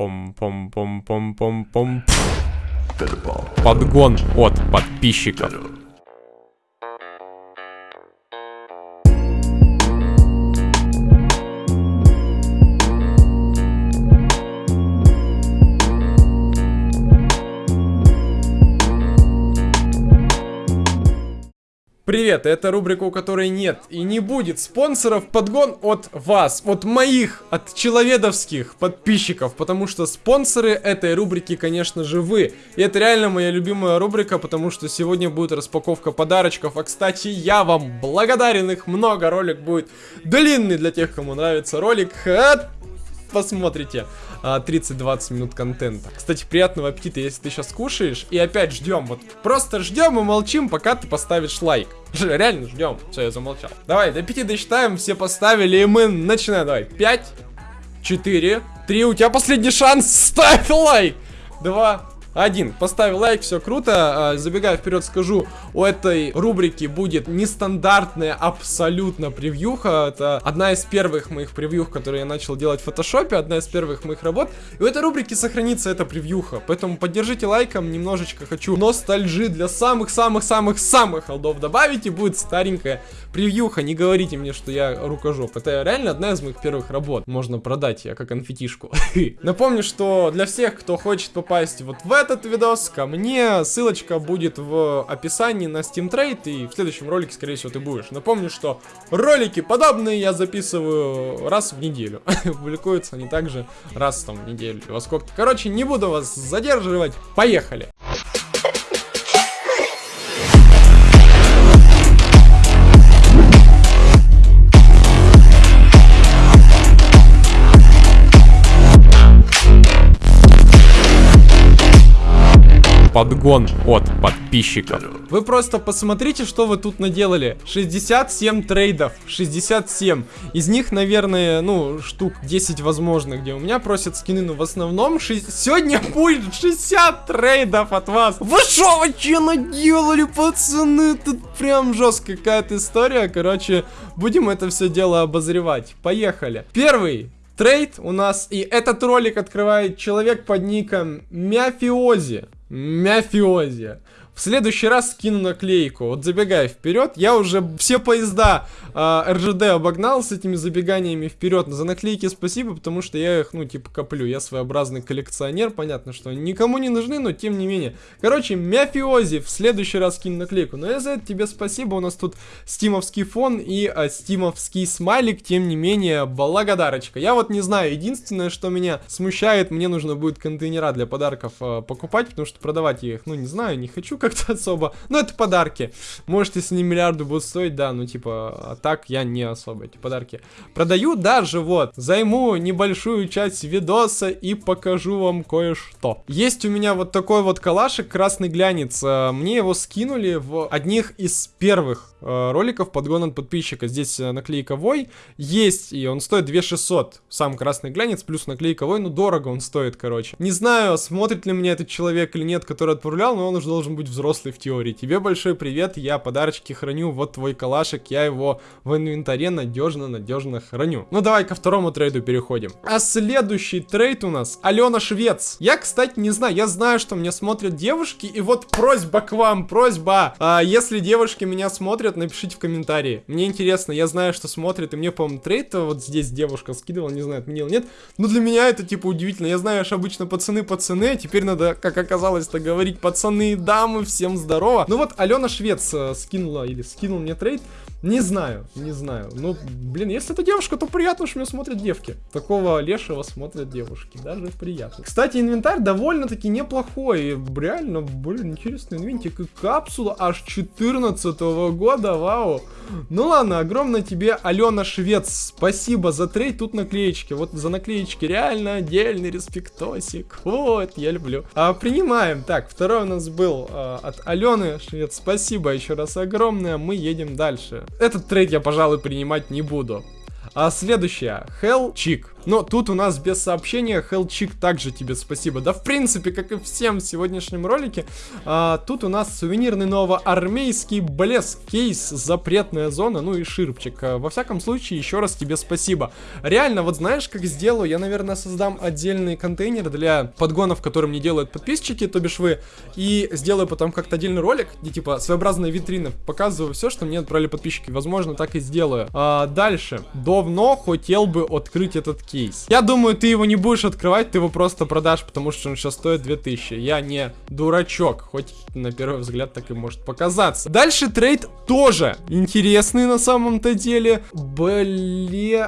Пом-пом-пом-пом-пом-пом. Подгон от подписчиков. Привет, это рубрика, у которой нет и не будет спонсоров, подгон от вас, от моих, от человедовских подписчиков, потому что спонсоры этой рубрики, конечно же, вы. И это реально моя любимая рубрика, потому что сегодня будет распаковка подарочков, а кстати, я вам благодарен, их много, ролик будет длинный для тех, кому нравится ролик, посмотрите. 30-20 а, минут контента. Кстати, приятного аппетита, если ты сейчас кушаешь. И опять ждем, вот просто ждем и молчим, пока ты поставишь лайк. Реально ждем. Все, я замолчал. Давай, до 5 досчитаем, все поставили, и мы начинаем. Давай, 5, 4, 3, у тебя последний шанс, ставь лайк. 2, один. Поставил лайк, все круто. А, забегая вперед, скажу, у этой рубрики будет нестандартная абсолютно превьюха. Это одна из первых моих превьюх, которые я начал делать в фотошопе, одна из первых моих работ. И в этой рубрике сохранится эта превьюха. Поэтому поддержите лайком, немножечко хочу ностальжи для самых-самых-самых-самых холдов добавить, и будет старенькая превьюха. Не говорите мне, что я рукожоп. Это реально одна из моих первых работ. Можно продать я как конфетишку. Напомню, что для всех, кто хочет попасть вот в этот видос ко мне. Ссылочка будет в описании на Steam Trade, и в следующем ролике, скорее всего, ты будешь. Напомню, что ролики подобные я записываю раз в неделю. Публикуются они также раз там в неделю. Во сколько Короче, не буду вас задерживать. Поехали! Подгон от подписчиков. Вы просто посмотрите, что вы тут наделали. 67 трейдов, 67. Из них, наверное, ну, штук 10 возможно, где у меня просят скины, но в основном 6... сегодня будет 60 трейдов от вас. Вы шо вообще наделали, пацаны? Тут прям жесткая какая-то история. Короче, будем это все дело обозревать. Поехали. Первый трейд у нас, и этот ролик открывает человек под ником Мяфиози. Мяфиози. Следующий раз скину наклейку. Вот забегая вперед, я уже все поезда э, РЖД обогнал с этими забеганиями вперед. За наклейки спасибо, потому что я их, ну, типа, коплю. Я своеобразный коллекционер, понятно, что они никому не нужны, но тем не менее. Короче, Мяфиози, в следующий раз скину наклейку. Но я за это тебе спасибо, у нас тут стимовский фон и а, стимовский смайлик, тем не менее, благодарочка. Я вот не знаю, единственное, что меня смущает, мне нужно будет контейнера для подарков э, покупать, потому что продавать я их, ну, не знаю, не хочу как-то особо. Ну, это подарки. Может, если не миллиарды будут стоить, да, ну, типа, а так я не особо эти подарки продаю. Даже вот, займу небольшую часть видоса и покажу вам кое-что. Есть у меня вот такой вот калашик, красный глянец. Э, мне его скинули в одних из первых э, роликов подгон от подписчика. Здесь э, наклейка Вой есть, и он стоит 2600. Сам красный глянец плюс наклейка Вой, ну, дорого он стоит, короче. Не знаю, смотрит ли меня этот человек или нет, который отправлял, но он уже должен быть взрослый в теории. Тебе большой привет, я подарочки храню, вот твой калашик, я его в инвентаре надежно-надежно храню. Ну давай ко второму трейду переходим. А следующий трейд у нас Алена Швец. Я, кстати, не знаю, я знаю, что меня смотрят девушки, и вот просьба к вам, просьба. А, если девушки меня смотрят, напишите в комментарии. Мне интересно, я знаю, что смотрят, и мне, по-моему, трейд вот здесь девушка скидывала, не знаю, отменил, нет. Но для меня это, типа, удивительно. Я знаю, что обычно пацаны-пацаны, а теперь надо, как оказалось-то, говорить пацаны и дамы всем здорово. Ну вот, Алена Швец э, скинула или скинул мне трейд. Не знаю, не знаю. Ну, блин, если это девушка, то приятно, что меня смотрят девки. Такого лешего смотрят девушки. Даже приятно. Кстати, инвентарь довольно-таки неплохой. Реально, блин, интересный инвентик. И капсула аж 14 -го года, вау. Ну ладно, огромное тебе, Алена Швец. Спасибо за трейд. Тут наклеечки. Вот за наклеечки реально отдельный респектосик. Вот, я люблю. А, принимаем. Так, второй у нас был а, от Алены Швец. Спасибо еще раз огромное. Мы едем дальше. Этот трейд я, пожалуй, принимать не буду. А следующая. Hell Chick. Но тут у нас без сообщения, Hell Chick, также тебе спасибо. Да, в принципе, как и всем в сегодняшнем ролике, а, тут у нас сувенирный новоармейский блеск, кейс, запретная зона, ну и ширпчик. А, во всяком случае, еще раз тебе спасибо. Реально, вот знаешь, как сделаю? Я, наверное, создам отдельный контейнер для подгонов, которые мне делают подписчики, то бишь вы, и сделаю потом как-то отдельный ролик, где, типа, своеобразная витрина, показываю все, что мне отправили подписчики. Возможно, так и сделаю. А, дальше. Давно хотел бы открыть этот кейс. Я думаю, ты его не будешь открывать, ты его просто продашь, потому что он сейчас стоит 2000. Я не дурачок, хоть на первый взгляд так и может показаться. Дальше трейд тоже интересный на самом-то деле. Блеажуре.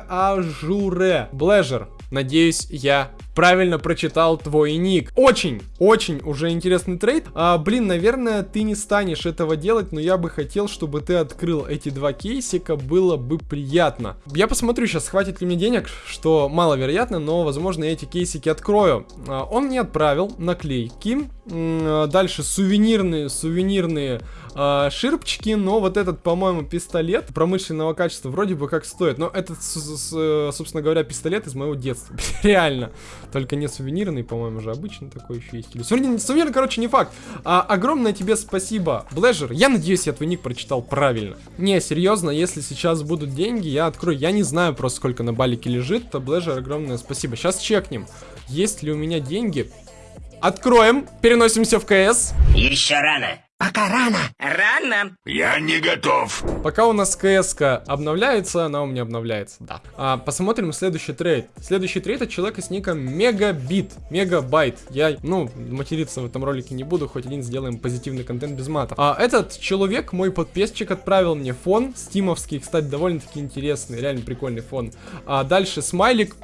Блежер. Надеюсь, я правильно прочитал твой ник. Очень, очень уже интересный трейд. А, блин, наверное, ты не станешь этого делать, но я бы хотел, чтобы ты открыл эти два кейсика, было бы приятно. Я посмотрю сейчас, хватит ли мне денег, что маловероятно, но, возможно, я эти кейсики открою. А, он мне отправил наклейки, а, дальше сувенирные, сувенирные а, ширпчики, но вот этот, по-моему, пистолет промышленного качества вроде бы как стоит. Но этот, собственно говоря, пистолет из моего детства. Реально. Только не сувенирный, по-моему, же обычно такой еще есть. Или сувенирный, сувенирный, короче, не факт. А, огромное тебе спасибо, Блэжер. Я надеюсь, я твой ник прочитал правильно. Не, серьезно, если сейчас будут деньги, я открою. Я не знаю просто, сколько на балике лежит. То Блэжер, огромное спасибо. Сейчас чекнем, есть ли у меня деньги. Откроем, переносимся в КС. Еще рано. Пока рано. Рано. Я не готов. Пока у нас кс обновляется, она у меня обновляется, да. А, посмотрим следующий трейд. Следующий трейд от человека с ником Мегабит. Мегабайт. Я, ну, материться в этом ролике не буду, хоть один сделаем позитивный контент без мата. А, этот человек, мой подписчик, отправил мне фон. Стимовский, кстати, довольно-таки интересный, реально прикольный фон. А дальше смайлик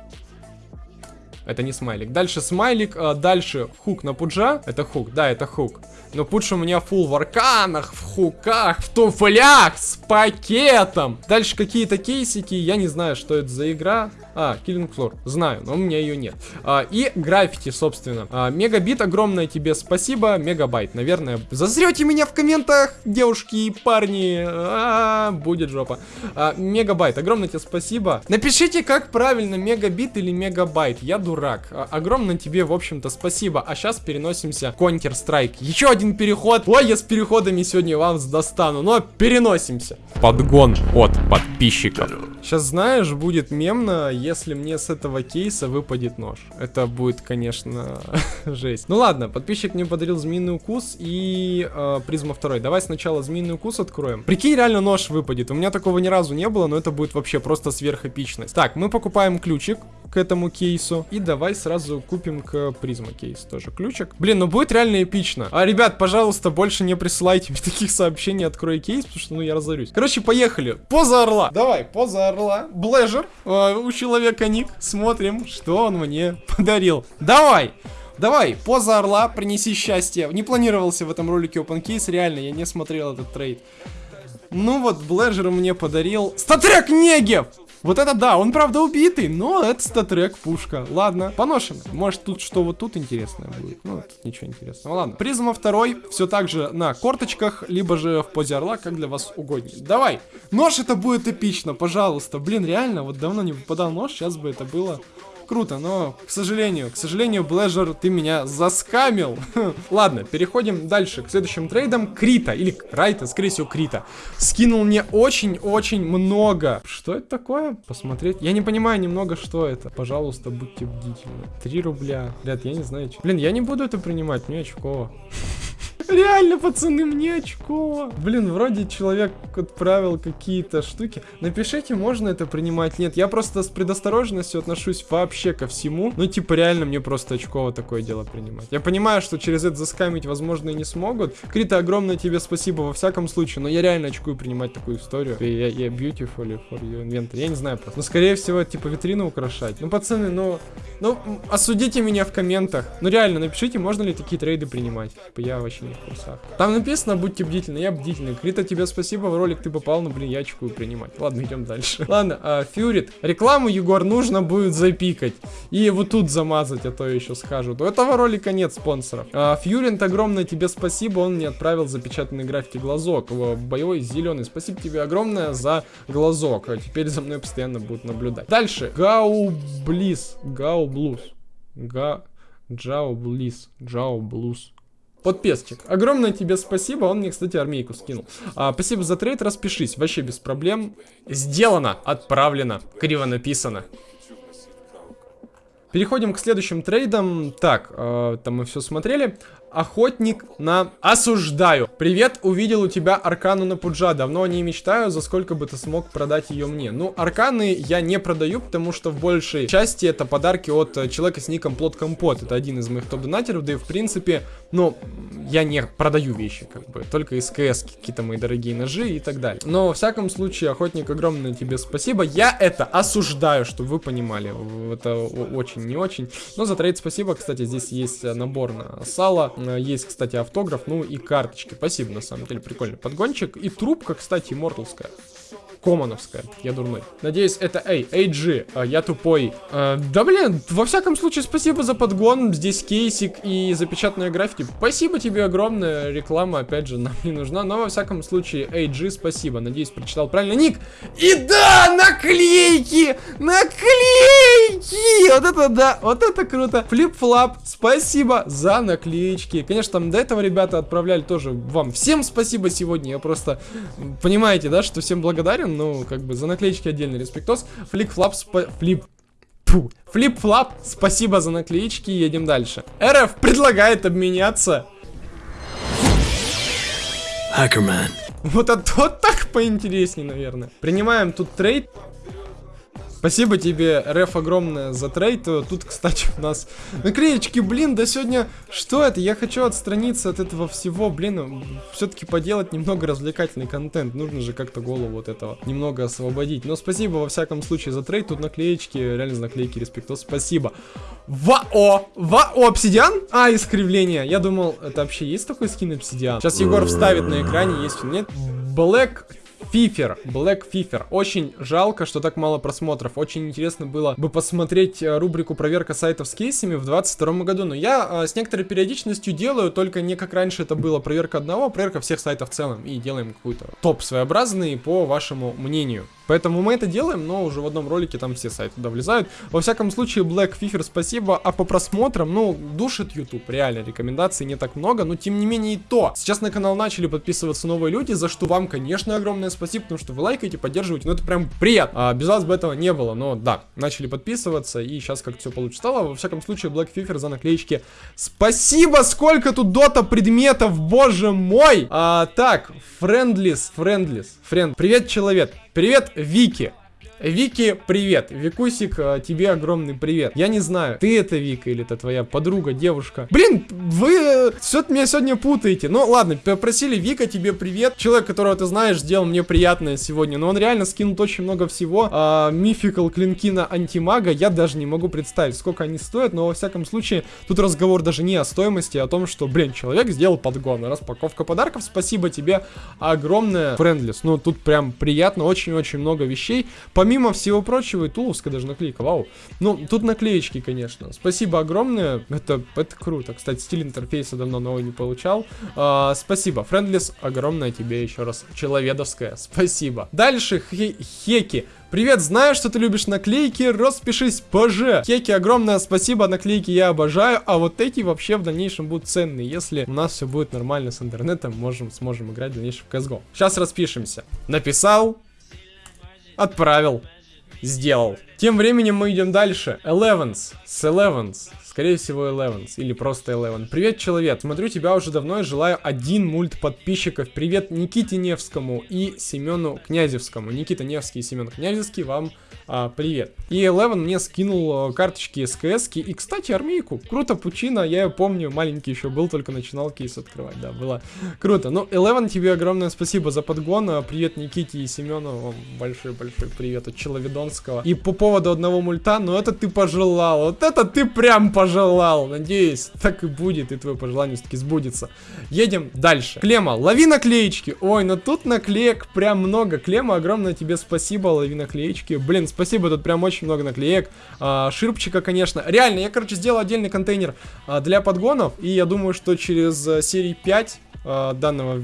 это не смайлик. Дальше смайлик, а дальше хук на пуджа. Это хук, да, это хук. Но пудж у меня фул в арканах, в хуках, в туфлях, с пакетом. Дальше какие-то кейсики, я не знаю, что это за игра. А, Killing Floor, знаю, но у меня ее нет. А, и граффити, собственно. А, мегабит, огромное тебе спасибо. Мегабайт, наверное. Зазрете меня в комментах, девушки и парни. А, будет жопа. А, мегабайт, огромное тебе спасибо. Напишите, как правильно, мегабит или мегабайт. Я дурак. А, огромное тебе, в общем-то, спасибо. А сейчас переносимся в Counter-Strike. Еще один переход. Ой, я с переходами сегодня вам достану. Но переносимся. Подгон от подписчиков. Сейчас, знаешь, будет мемно, если мне с этого кейса выпадет нож. Это будет, конечно, жесть. Ну ладно, подписчик мне подарил змеиный укус и э, призма второй. Давай сначала змеиный укус откроем. Прикинь, реально нож выпадет. У меня такого ни разу не было, но это будет вообще просто сверхэпичность. Так, мы покупаем ключик к этому кейсу. И давай сразу купим к призма кейс тоже ключик. Блин, ну будет реально эпично. А, ребят, пожалуйста, больше не присылайте мне таких сообщений, открой кейс, потому что, ну, я разорюсь. Короче, поехали. Поза орла. Давай, поза орла. Блэжер. Э, у человека ник. Смотрим, что он мне подарил. Давай. Давай, поза орла, принеси счастье. Не планировался в этом ролике open case, реально, я не смотрел этот трейд. Ну вот, Блэжер мне подарил... StatTrak Negev! Вот это да, он правда убитый, но это статрек пушка. Ладно, поношен. Может тут что вот тут интересное будет. Ну, тут ничего интересного. Ладно. Призма второй, все так же на корточках, либо же в позе орла, как для вас угоднее. Давай. Нож это будет эпично, пожалуйста. Блин, реально, вот давно не выпадал нож, сейчас бы это было круто, но, к сожалению, к сожалению, Блэжер, ты меня заскамил. Ладно, переходим дальше к следующим трейдам. Крита, или Райта, скорее всего, Крита. Скинул мне очень-очень много. Что это такое? Посмотреть. Я не понимаю немного, что это. Пожалуйста, будьте бдительны. 3 рубля. Ребят, я не знаю. Блин, я не буду это принимать, мне очково. Реально, пацаны, мне очко. Блин, вроде человек отправил какие-то штуки. Напишите, можно это принимать, нет. Я просто с предосторожностью отношусь вообще ко всему. Ну, типа, реально мне просто очково такое дело принимать. Я понимаю, что через это заскамить, возможно, и не смогут. Крита, огромное тебе спасибо во всяком случае, но я реально очкую принимать такую историю. Я, я beautiful for your inventory. Я не знаю просто. Но, скорее всего, типа, витрину украшать. Ну, пацаны, ну... Ну, осудите меня в комментах. Ну, реально, напишите, можно ли такие трейды принимать. Я вообще не курсах. Там написано, будьте бдительны, я бдительный. Крита, тебе спасибо, в ролик ты попал, но, блин, я очкую принимать. Ладно, идем дальше. Ладно, а, Фьюрит. Рекламу, Егор, нужно будет запикать. И вот тут замазать, а то еще скажут. У этого ролика нет спонсоров. А, Фьюринт, огромное тебе спасибо, он мне отправил запечатанный граффити глазок. Боевой зеленый. Спасибо тебе огромное за глазок. А теперь за мной постоянно будут наблюдать. Дальше. Гау Близ. Гау Блуз. Га... Джао Близ. Джао Блуз. Подпесчик. Огромное тебе спасибо. Он мне, кстати, армейку скинул. А, спасибо за трейд. Распишись. Вообще без проблем. Сделано. Отправлено. Криво написано. Переходим к следующим трейдам. Так, э, там мы все смотрели. Охотник на осуждаю. Привет, увидел у тебя аркану на пуджа. Давно не мечтаю, за сколько бы ты смог продать ее мне. Ну, арканы я не продаю, потому что в большей части это подарки от э, человека с ником Плод Компот. Это один из моих топ-донатеров, да и в принципе, ну, я не продаю вещи, как бы, только из КС какие-то мои дорогие ножи и так далее. Но, во всяком случае, охотник, огромное тебе спасибо. Я это осуждаю, чтобы вы понимали. Это очень не очень. Но за трейд спасибо. Кстати, здесь есть набор на сало Э, есть, кстати, автограф, ну и карточки. Спасибо, на самом деле, прикольный подгончик. И трубка, кстати, имморталская. Комановская, я дурной. Надеюсь, это эй, AG, а, я тупой. А, да блин, во всяком случае, спасибо за подгон. Здесь кейсик и запечатанная граффити. Спасибо тебе огромное. Реклама, опять же, нам не нужна. Но во всяком случае, AG, спасибо. Надеюсь, прочитал правильно ник. И да, наклейки! Наклейки! Вот это да, вот это круто. Флип-флап, спасибо за наклеечки. Конечно, там до этого ребята отправляли тоже вам всем спасибо сегодня. Я просто, понимаете, да, что всем благодарен благодарен, ну, как бы, за наклеечки отдельный респектос. Флик-флап, флип... Флип-флап, спасибо за наклеечки, едем дальше. РФ предлагает обменяться. Хакерман. Вот это вот так поинтереснее, наверное. Принимаем тут трейд. Спасибо тебе, Реф, огромное за трейд. Тут, кстати, у нас наклеечки, блин, да сегодня... Что это? Я хочу отстраниться от этого всего, блин, все-таки поделать немного развлекательный контент. Нужно же как-то голову вот этого немного освободить. Но спасибо, во всяком случае, за трейд. Тут наклеечки, реально наклейки, респектос, спасибо. Вау! Вау, обсидиан? А, искривление. Я думал, это вообще есть такой скин обсидиан? Сейчас Егор вставит на экране, есть или нет. Black Фифер, Black Фифер. Очень жалко, что так мало просмотров. Очень интересно было бы посмотреть э, рубрику проверка сайтов с кейсами в 22 году. Но я а, с некоторой периодичностью делаю, только не как раньше это было проверка одного, а проверка всех сайтов в целом. И делаем какой-то топ своеобразный по вашему мнению. Поэтому мы это делаем, но уже в одном ролике там все сайты туда влезают. Во всяком случае, Black Fifer спасибо, а по просмотрам, ну, душит YouTube, реально, рекомендаций не так много, но тем не менее и то. Сейчас на канал начали подписываться новые люди, за что вам, конечно, огромное спасибо, потому что вы лайкаете, поддерживаете, ну это прям приятно. А без вас бы этого не было, но да, начали подписываться, и сейчас как все получше стало. Во всяком случае, Black Fifer за наклеечки. Спасибо, сколько тут дота предметов, боже мой! А, так, Friendless, Friendless, Friend. Привет, человек. Привет, Вики. Вики, привет. Викусик, э, тебе огромный привет. Я не знаю, ты это Вика или это твоя подруга, девушка. Блин, вы э, все меня сегодня путаете. Ну ладно, попросили Вика, тебе привет. Человек, которого ты знаешь, сделал мне приятное сегодня. Но он реально скинул очень много всего. А, мификал клинки на антимага. Я даже не могу представить, сколько они стоят. Но во всяком случае, тут разговор даже не о стоимости, а о том, что, блин, человек сделал подгон. Распаковка подарков. Спасибо тебе огромное. Френдлис. Ну, тут прям приятно. Очень-очень много вещей. Помимо помимо всего прочего, и туловская даже наклейка, вау. Ну, тут наклеечки, конечно. Спасибо огромное, это, это круто. Кстати, стиль интерфейса давно новый не получал. А, спасибо, Френдлис, огромное тебе еще раз. Человедовская, спасибо. Дальше, Хеки. Привет, знаю, что ты любишь наклейки, распишись позже. Хеки, огромное спасибо, наклейки я обожаю, а вот эти вообще в дальнейшем будут ценные. Если у нас все будет нормально с интернетом, можем, сможем играть в дальнейшем в CSGO. Сейчас распишемся. Написал, Отправил. Сделал. Тем временем мы идем дальше. Elevens. С Elevens. Скорее всего, Elevens. Или просто Eleven. Привет, человек. Смотрю тебя уже давно и желаю один мульт подписчиков. Привет Никите Невскому и Семену Князевскому. Никита Невский и Семен Князевский вам а, привет. И Eleven мне скинул э, карточки СКС и, кстати, армейку. Круто, Пучина, я ее помню, маленький еще был, только начинал кейс открывать, да, было круто. Ну, Eleven, тебе огромное спасибо за подгон. А, привет Никите и Семену, большой-большой привет от Человедонского. И по поводу одного мульта, ну это ты пожелал, вот это ты прям пожелал. Надеюсь, так и будет, и твое пожелание все-таки сбудется. Едем дальше. Клема, лови наклеечки. Ой, ну тут наклеек прям много. Клема, огромное тебе спасибо, лови наклеечки. Блин, спасибо, тут прям очень много наклеек. А, ширпчика, конечно. Реально, я, короче, сделал отдельный контейнер а, для подгонов. И я думаю, что через а, серии 5 а, данного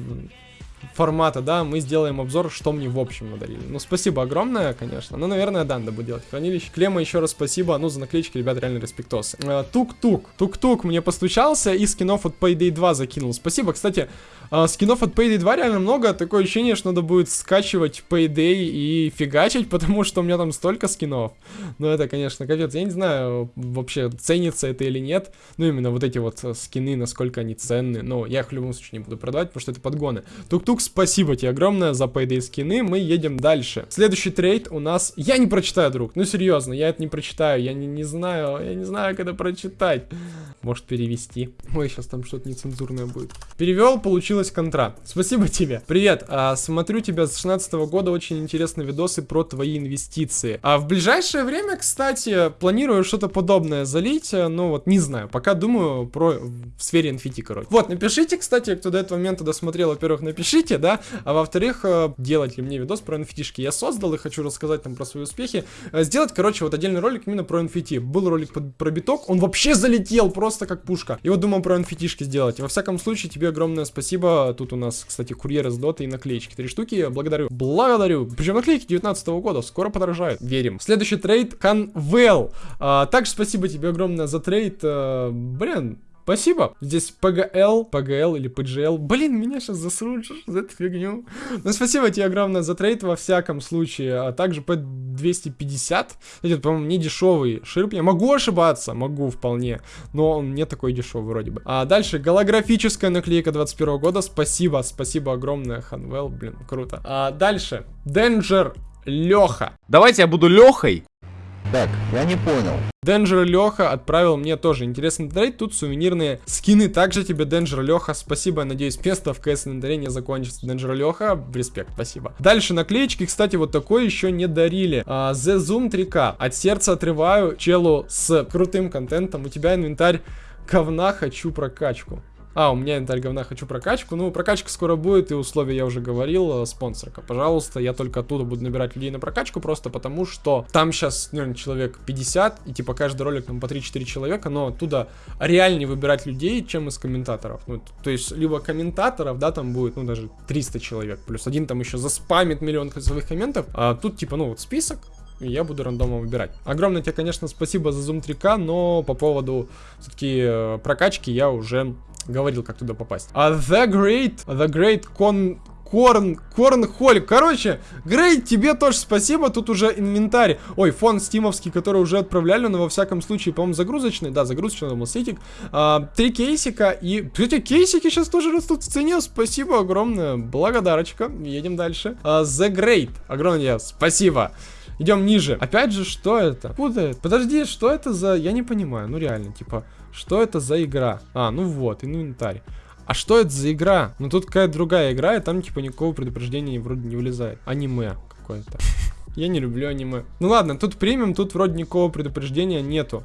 формата, да, мы сделаем обзор, что мне в общем надарили. Ну, спасибо огромное, конечно. Ну, наверное, да, надо будет делать хранилище. Клема, еще раз спасибо. Ну, за наклеечки, ребят, реально респектосы. Э, тук-тук. Тук-тук мне постучался и скинов от Payday 2 закинул. Спасибо, кстати, э, скинов от Payday 2 реально много. Такое ощущение, что надо будет скачивать Payday и фигачить, потому что у меня там столько скинов. Ну, это, конечно, капец. Я не знаю, вообще, ценится это или нет. Ну, именно вот эти вот э, скины, насколько они ценны. Но я их в любом случае не буду продавать, потому что это подгоны. Тук-тук спасибо тебе огромное за Payday скины. Мы едем дальше. Следующий трейд у нас... Я не прочитаю, друг. Ну, серьезно, я это не прочитаю. Я не, не знаю, я не знаю, когда прочитать. Может, перевести. Ой, сейчас там что-то нецензурное будет. Перевел, получилось контракт. Спасибо тебе. Привет, а, смотрю тебя с 16 -го года. Очень интересные видосы про твои инвестиции. А в ближайшее время, кстати, планирую что-то подобное залить. Ну, вот, не знаю. Пока думаю про... в сфере NFT, короче. Вот, напишите, кстати, кто до этого момента досмотрел. Во-первых, напишите, развитие, да, а во-вторых, э, делать ли мне видос про nft Я создал и хочу рассказать там про свои успехи. Э, сделать, короче, вот отдельный ролик именно про NFT. Был ролик про биток, он вообще залетел просто как пушка. И вот думал про nft сделать. Во всяком случае, тебе огромное спасибо. Тут у нас, кстати, курьер из доты и наклеечки. Три штуки, благодарю. Благодарю. Причем наклейки 19 -го года, скоро подорожают. Верим. Следующий трейд. А, также спасибо тебе огромное за трейд. А, блин, Спасибо. Здесь ПГЛ, ПГЛ или ПГЛ. Блин, меня сейчас засрут за эту фигню. Ну, спасибо тебе огромное за трейд во всяком случае. А также P250. Это, по-моему, не дешевый ширп. Я могу ошибаться, могу вполне. Но он не такой дешевый вроде бы. А дальше голографическая наклейка 21 года. Спасибо, спасибо огромное, Ханвел. Блин, круто. А дальше. Danger Леха. Давайте я буду Лехой. Так, я не понял. Danger Леха отправил мне тоже интересный трейд. Тут сувенирные скины. Также тебе, Danger Леха, спасибо. Надеюсь, место в КС инвентаре не закончится. Danger Леха, респект, спасибо. Дальше наклеечки, кстати, вот такой еще не дарили. А, The Zoom 3K. От сердца отрываю челу с крутым контентом. У тебя инвентарь говна, хочу прокачку. А, у меня инвентарь говна, хочу прокачку. Ну, прокачка скоро будет, и условия я уже говорил, э, спонсорка. Пожалуйста, я только оттуда буду набирать людей на прокачку, просто потому что там сейчас, наверное, человек 50, и типа каждый ролик там по 3-4 человека, но оттуда реальнее выбирать людей, чем из комментаторов. Ну, то есть, либо комментаторов, да, там будет, ну, даже 300 человек, плюс один там еще заспамит миллион своих комментов, а тут типа, ну, вот список, и я буду рандомом выбирать. Огромное тебе, конечно, спасибо за Zoom 3К, но по поводу все-таки э, прокачки я уже говорил, как туда попасть. А The Great, The Great Con... Корн, Корнхолик. Короче, Грей, тебе тоже спасибо. Тут уже инвентарь. Ой, фон стимовский, который уже отправляли, но во всяком случае, по-моему, загрузочный. Да, загрузочный, думал, сетик. А, три кейсика и... Эти кейсики сейчас тоже растут в цене. Спасибо огромное. Благодарочка. Едем дальше. А, The Great. Огромное спасибо. Идем ниже. Опять же, что это? Куда это? Подожди, что это за... Я не понимаю. Ну, реально, типа... Что это за игра? А, ну вот, инвентарь. А что это за игра? Ну тут какая-то другая игра, и там типа никакого предупреждения вроде не вылезает. Аниме какое-то. Я не люблю аниме. Ну ладно, тут премиум, тут вроде никакого предупреждения нету.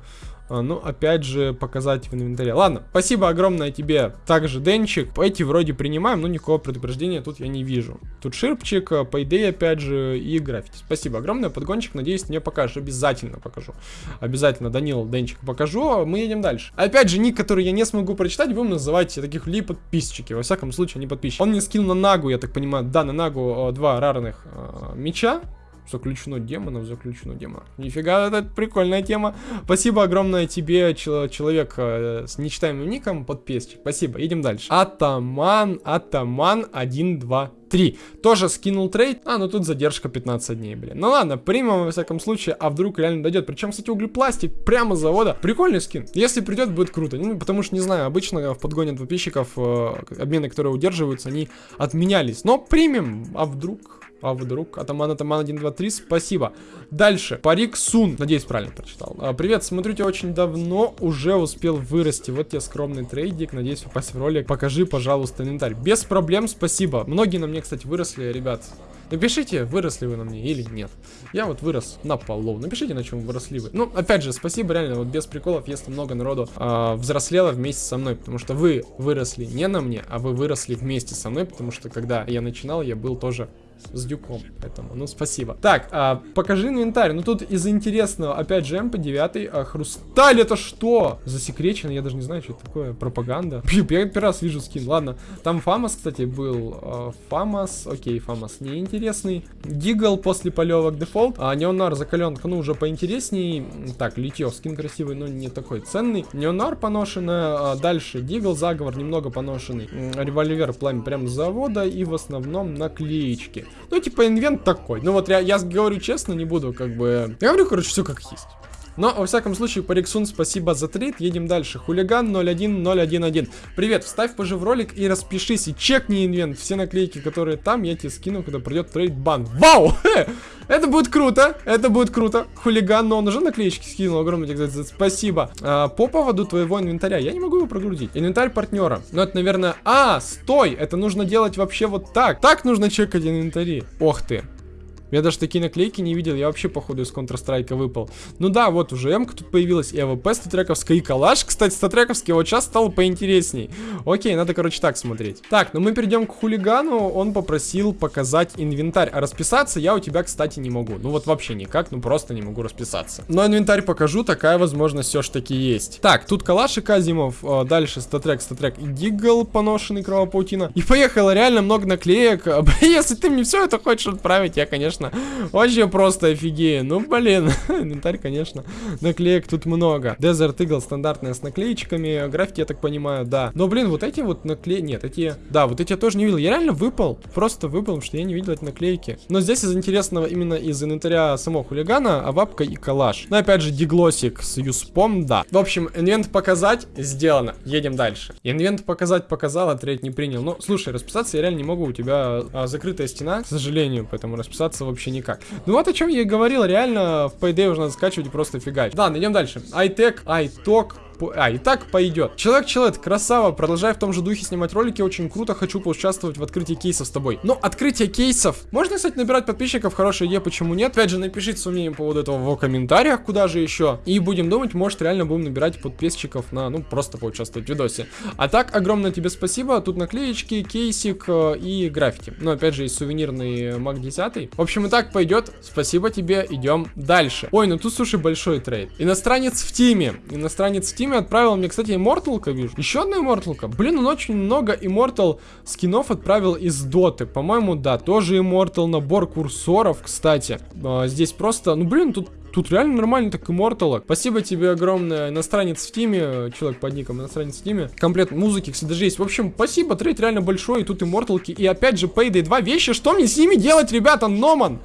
А, ну, опять же, показать в инвентаре. Ладно, спасибо огромное тебе. Также Денчик. Эти вроде принимаем, но никакого предупреждения тут я не вижу. Тут Ширпчик, по идее, опять же, и граффити. Спасибо огромное, подгончик. Надеюсь, мне покажешь. Обязательно покажу. Обязательно, Данил, Денчик покажу. Мы едем дальше. Опять же, ник, который я не смогу прочитать, будем называть таких ли подписчики. Во всяком случае, они подписчики. Он мне скинул на Нагу, я так понимаю. Да, на Нагу два рарных э, меча. Заключено демонов, заключено демонов. Нифига, это прикольная тема. Спасибо огромное тебе, человек э, с нечитаемым ником, подписчик. Спасибо, едем дальше. Атаман, Атаман 1, 2, 3. Тоже скинул трейд. А, ну тут задержка 15 дней, блин. Ну ладно, примем во всяком случае, а вдруг реально дойдет. Причем, кстати, углепластик прямо с завода. Прикольный скин. Если придет, будет круто. Ну, потому что, не знаю, обычно в подгоне подписчиков э, обмены, которые удерживаются, они отменялись. Но примем, а вдруг... А вдруг? Атаман, Атаман 1, 2, 3, спасибо. Дальше. Парик Сун. Надеюсь, правильно прочитал. А, привет, смотрю тебя очень давно. Уже успел вырасти. Вот тебе скромный трейдик. Надеюсь попасть в ролик. Покажи, пожалуйста, инвентарь. Без проблем, спасибо. Многие на мне, кстати, выросли, ребят. Напишите, выросли вы на мне или нет. Я вот вырос на полу. Напишите, на чем выросли вы. Ну, опять же, спасибо реально, вот без приколов, если много народу э, взрослело вместе со мной, потому что вы выросли не на мне, а вы выросли вместе со мной, потому что когда я начинал, я был тоже с дюком, поэтому, ну, спасибо. Так, а, покажи инвентарь. Ну, тут из интересного, опять же, МП9, а, хрусталь, это что? Засекречено, я даже не знаю, что это такое, пропаганда. Пью, я первый раз вижу скин, ладно. Там Фамас, кстати, был. Фамас, окей, Фамас неинтересный. Дигл после полевок дефолт. А, Neo-Noir закаленка, ну, уже поинтересней. Так, Литье в, скин красивый, но не такой ценный. Neo-Noir поношенная, а, дальше Дигл, заговор немного поношенный. Револьвер, пламя прям с завода и в основном наклеечки. Ну, типа, инвент такой. Ну, вот я, я говорю честно, не буду как бы... Я говорю, короче, все как есть. Но, во всяком случае, Париксун, спасибо за трейд. Едем дальше. Хулиган 01011. Привет, вставь позже в ролик и распишись. И чекни инвент. Все наклейки, которые там, я тебе скину, когда придет трейд бан. Вау! Это будет круто. Это будет круто. Хулиган, но он уже наклеечки скинул. Огромное тебе спасибо. А, по поводу твоего инвентаря. Я не могу его прогрузить. Инвентарь партнера. Ну, это, наверное... А, стой! Это нужно делать вообще вот так. Так нужно чекать инвентари. Ох ты. Я даже такие наклейки не видел, я вообще, походу, из Counter-Strike выпал. Ну да, вот уже М тут появилась, и АВП статрековская, и калаш, кстати, статрековский вот сейчас стал поинтересней. Окей, надо, короче, так смотреть. Так, ну мы перейдем к хулигану, он попросил показать инвентарь, а расписаться я у тебя, кстати, не могу. Ну вот вообще никак, ну просто не могу расписаться. Но инвентарь покажу, такая возможность все ж таки есть. Так, тут калаш Азимов, э, дальше StatTrak, StatTrak и дигл поношенный, кровопаутина. И поехало реально много наклеек. Если ты мне все это хочешь отправить, я, конечно, конечно. Вообще просто офигею. Ну, блин. Инвентарь, конечно. Наклеек тут много. Desert Eagle стандартная с наклеечками. Графики, я так понимаю, да. Но, блин, вот эти вот наклейки... Нет, эти... Да, вот эти я тоже не видел. Я реально выпал. Просто выпал, что я не видел эти наклейки. Но здесь из интересного именно из инвентаря самого хулигана, авапка и калаш. Ну, опять же, диглосик с юспом, да. В общем, инвент показать сделано. Едем дальше. Инвент показать показал, а треть не принял. Ну, слушай, расписаться я реально не могу. У тебя а, закрытая стена, к сожалению, поэтому расписаться вообще никак. Ну вот о чем я и говорил, реально в Payday уже надо скачивать и просто фигачить. Ладно, идем дальше. iTech, iTalk, а, и так пойдет. Человек-человек, красава, продолжай в том же духе снимать ролики, очень круто, хочу поучаствовать в открытии кейсов с тобой. Но открытие кейсов, можно, кстати, набирать подписчиков, хорошая идея, почему нет? Опять же, напишите свое мнение по поводу этого в комментариях, куда же еще. И будем думать, может, реально будем набирать подписчиков на, ну, просто поучаствовать в видосе. А так, огромное тебе спасибо, тут наклеечки, кейсик э, и граффити. Ну, опять же, есть сувенирный Мак 10. В общем, и так пойдет, спасибо тебе, идем дальше. Ой, ну тут, слушай, большой трейд. Иностранец в тиме, иностранец в тиме Steam отправил мне, кстати, Immortal ка, вижу. Еще одна Immortal ка. Блин, он очень много Immortal скинов отправил из Доты. По-моему, да, тоже Immortal набор курсоров, кстати. А, здесь просто, ну, блин, тут Тут реально нормально так Immortal. Спасибо тебе огромное, иностранец в тиме, человек под ником иностранец в тиме. Комплект музыки, кстати, даже есть. В общем, спасибо, трейд реально большой, и тут Immortal ки. И опять же, Payday 2 вещи, что мне с ними делать, ребята, Номан?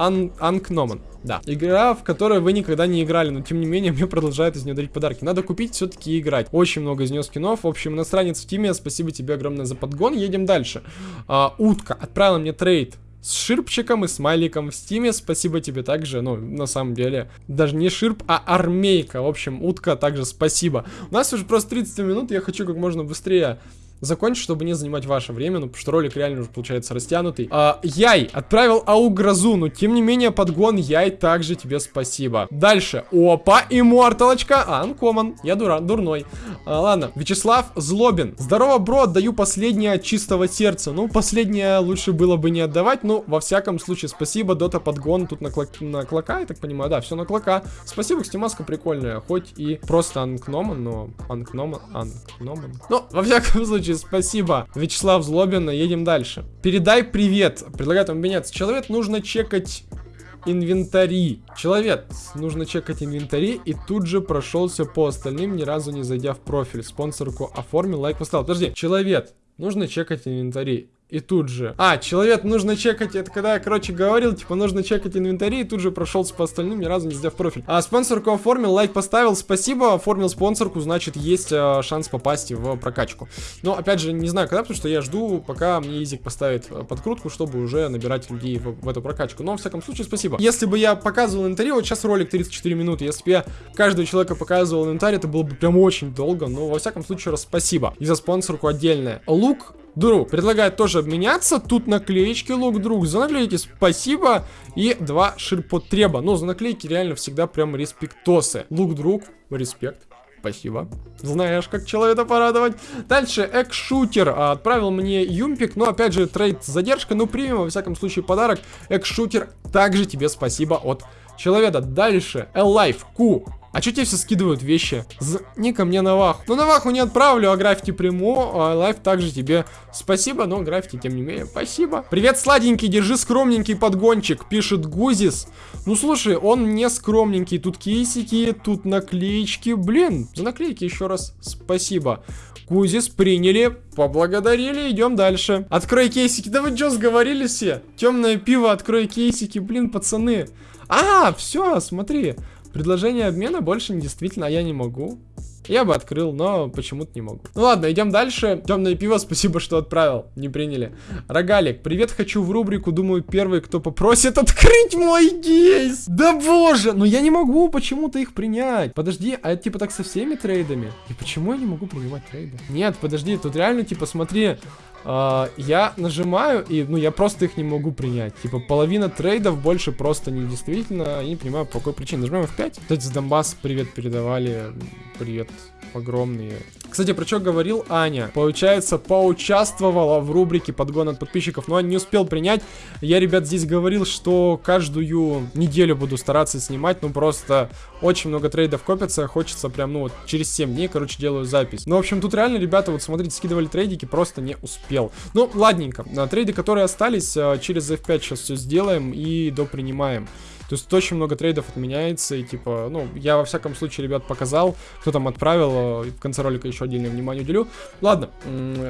Ан Анкноман. Да. Игра, в которой вы никогда не играли, но тем не менее мне продолжают из нее дарить подарки. Надо купить все-таки играть. Очень много из нее скинов. В общем, иностранец в тиме. Спасибо тебе огромное за подгон. Едем дальше. А, утка отправила мне трейд с ширпчиком и смайликом в стиме. Спасибо тебе также, ну, на самом деле, даже не ширп, а армейка. В общем, утка также спасибо. У нас уже просто 30 минут, я хочу как можно быстрее закончить, чтобы не занимать ваше время, ну, потому что ролик реально уже получается растянутый. А, Яй отправил Аугрозу, но тем не менее подгон Яй также тебе спасибо. Дальше. Опа, имморталочка. А, анкоман. Я дура, дурной. А, ладно. Вячеслав Злобин. Здорово, бро, отдаю последнее чистого сердца. Ну, последнее лучше было бы не отдавать, но во всяком случае спасибо, Дота подгон тут на, клок... на клока, я так понимаю, да, все на клока. Спасибо, кстати, маска прикольная, хоть и просто анкноман, но анкноман, анкноман. Но, во всяком случае, случае, спасибо. Вячеслав Злобин, едем дальше. Передай привет. Предлагаю там обменяться. Человек нужно чекать инвентари. Человек, нужно чекать инвентари и тут же прошелся по остальным, ни разу не зайдя в профиль. Спонсорку оформил, лайк поставил. Подожди, человек, нужно чекать инвентари. И тут же. А, человек нужно чекать, это когда я, короче, говорил, типа, нужно чекать инвентари, и тут же прошелся по остальным, ни разу не сделав профиль. А спонсорку оформил, лайк поставил, спасибо, оформил спонсорку, значит, есть э, шанс попасть в прокачку. Но, опять же, не знаю когда, потому что я жду, пока мне Изик поставит э, подкрутку, чтобы уже набирать людей в, в эту прокачку. Но, в всяком случае, спасибо. Если бы я показывал инвентарь, вот сейчас ролик 34 минуты, если бы я каждого человека показывал инвентарь, это было бы прям очень долго, но, во всяком случае, раз спасибо. И за спонсорку отдельное. Лук друг. Предлагает тоже обменяться. Тут наклеечки лук друг. За наклейки спасибо. И два ширпотреба. Ну, за наклейки реально всегда прям респектосы. Лук друг, респект. Спасибо. Знаешь, как человека порадовать. Дальше, экшутер а, отправил мне юмпик, но опять же трейд с задержкой, но примем во всяком случае подарок. Экшутер, также тебе спасибо от человека. Дальше, Элайф, Q, а чё тебе все скидывают вещи? З ко мне на ваху. Ну, на ваху не отправлю, а граффити приму. А лайф также тебе спасибо, но граффити, тем не менее, спасибо. Привет, сладенький, держи скромненький подгончик, пишет Гузис. Ну, слушай, он не скромненький. Тут кейсики, тут наклеечки. Блин, за наклейки еще раз спасибо. Гузис приняли, поблагодарили, идем дальше. Открой кейсики. Да вы что, сговорились все? Темное пиво, открой кейсики. Блин, пацаны. А, все, смотри. Предложение обмена больше не действительно, а я не могу. Я бы открыл, но почему-то не могу. Ну ладно, идем дальше. Темное пиво, спасибо, что отправил. Не приняли. Рогалик, привет, хочу в рубрику. Думаю, первый, кто попросит открыть мой кейс. Да боже, но я не могу почему-то их принять. Подожди, а это типа так со всеми трейдами? И почему я не могу принимать трейды? Нет, подожди, тут реально типа смотри, Uh, я нажимаю, и, ну, я просто их не могу принять. Типа, половина трейдов больше просто не действительно, я не понимаю, по какой причине. Нажимаем F5. Кстати, с Донбасс привет передавали. Привет огромные. Кстати, про что говорил Аня? Получается, поучаствовала в рубрике подгон от подписчиков, но не успел принять. Я, ребят, здесь говорил, что каждую неделю буду стараться снимать, ну просто очень много трейдов копится, хочется прям, ну вот, через 7 дней, короче, делаю запись. Ну, в общем, тут реально, ребята, вот смотрите, скидывали трейдики, просто не успел. Ну, ладненько, на трейды, которые остались, а, через F5 сейчас все сделаем и допринимаем. То есть очень много трейдов отменяется, и типа, ну, я во всяком случае, ребят, показал, кто там отправил, в конце ролика еще отдельное внимание уделю. Ладно,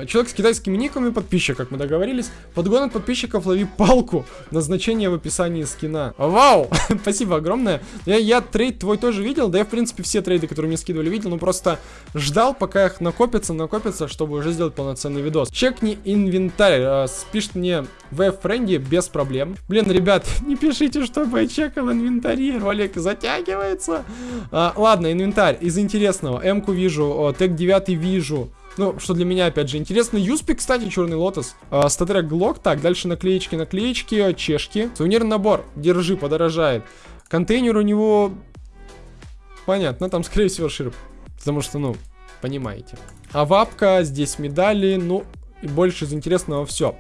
человек с китайскими никами, подписчик, как мы договорились. Подгон от подписчиков лови палку. Назначение в описании скина. Вау! Спасибо огромное. Я, я трейд твой тоже видел, да я, в принципе, все трейды, которые мне скидывали, видел, но просто ждал, пока их накопится, накопится, чтобы уже сделать полноценный видос. Чекни инвентарь. Э, спишет мне в френде без проблем. Блин, ребят, не пишите, чтобы я чекал инвентарь, ролик затягивается. А, ладно, инвентарь. Из интересного. М-ку вижу, тег 9 вижу. Ну, что для меня, опять же, интересно. Юспи, кстати, черный лотос. А, статрек Глок. Так, дальше наклеечки, наклеечки, чешки. Сувенирный набор. Держи, подорожает. Контейнер у него... Понятно, там, скорее всего, ширп. Потому что, ну, понимаете. А вапка, здесь медали, ну, и больше из интересного все.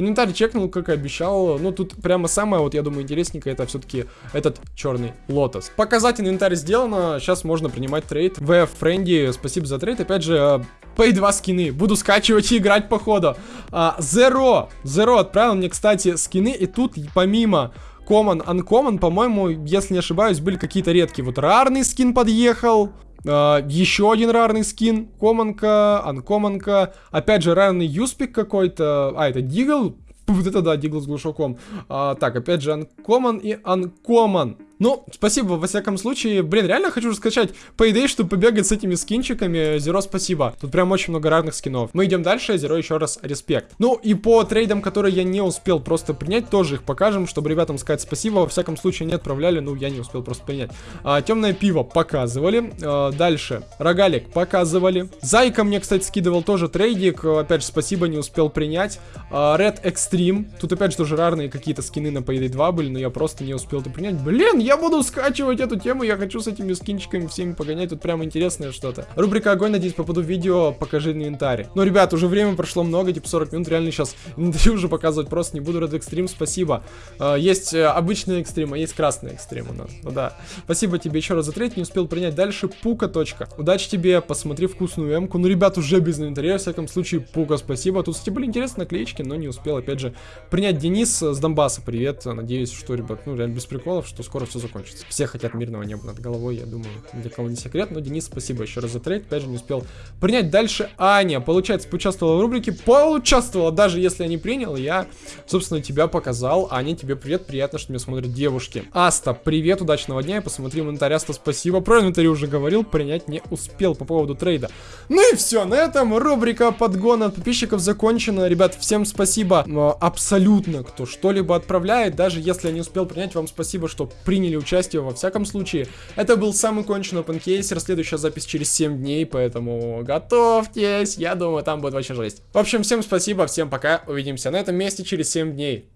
Инвентарь чекнул, как и обещал. Ну, тут прямо самое, вот я думаю, интересненькое, это все-таки этот черный лотос. Показать инвентарь сделано. Сейчас можно принимать трейд. В френди, спасибо за трейд. Опять же, Pay 2 скины. Буду скачивать и играть по ходу. А. Zero отправил мне, кстати, скины. И тут помимо Common, Uncommon, по-моему, если не ошибаюсь, были какие-то редкие. Вот рарный скин подъехал. Э, еще один рарный скин. Команка, анкоманка. Опять же, рарный юспик какой-то. А, это Дигл. Вот это да, Дигл с глушаком. Uh, так, опять же, анкоман и анкоман. Ну, спасибо, во всяком случае. Блин, реально хочу скачать Payday, чтобы побегать с этими скинчиками. Зеро, спасибо. Тут прям очень много разных скинов. Мы идем дальше. Зеро, еще раз респект. Ну, и по трейдам, которые я не успел просто принять, тоже их покажем, чтобы ребятам сказать спасибо. Во всяком случае, не отправляли, ну, я не успел просто принять. А, темное пиво показывали. А, дальше. Рогалик показывали. Зайка мне, кстати, скидывал тоже трейдик. Опять же, спасибо, не успел принять. А, Red Extreme. Тут, опять же, тоже рарные какие-то скины на Payday 2 были, но я просто не успел это принять. Блин, я я буду скачивать эту тему, я хочу с этими скинчиками всеми погонять, тут прям интересное что-то. Рубрика Огонь, надеюсь, попаду в видео, покажи инвентарь. Ну, ребят, уже время прошло много, типа 40 минут, реально сейчас инвентарь уже показывать просто не буду, Red Extreme, спасибо. Uh, есть uh, обычный экстрим, а есть красный экстрим у нас, ну да. Спасибо тебе еще раз за треть, не успел принять. Дальше Пука. Точка. Удачи тебе, посмотри вкусную эмку. Ну, ребят, уже без инвентаря, во всяком случае, Пука, спасибо. Тут, кстати, были интересные наклеечки, но не успел, опять же, принять Денис с Донбасса, привет. Надеюсь, что, ребят, ну, реально без приколов, что скоро все закончится. Все хотят мирного неба над головой, я думаю, для кого не секрет. Но, Денис, спасибо еще раз за трейд. Опять же, не успел принять. Дальше Аня, получается, поучаствовала в рубрике. Поучаствовала, даже если я не принял. Я, собственно, тебя показал. Аня, тебе привет, приятно, что меня смотрят девушки. Аста, привет, удачного дня. Я посмотрю инвентарь. Аста, спасибо. Про инвентарь уже говорил, принять не успел по поводу трейда. Ну и все, на этом рубрика подгона от подписчиков закончена. Ребят, всем спасибо абсолютно, кто что-либо отправляет. Даже если я не успел принять, вам спасибо, что приняли приняли участие. Во всяком случае, это был самый конченый OpenCaser. Следующая запись через 7 дней, поэтому готовьтесь. Я думаю, там будет вообще жесть. В общем, всем спасибо, всем пока. Увидимся на этом месте через 7 дней.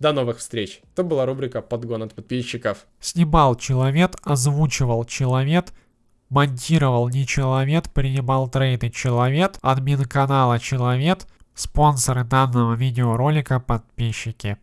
До новых встреч. Это была рубрика «Подгон от подписчиков». Снимал человек, озвучивал человек, монтировал не человек, принимал трейды человек, админ канала человек, спонсоры данного видеоролика подписчики.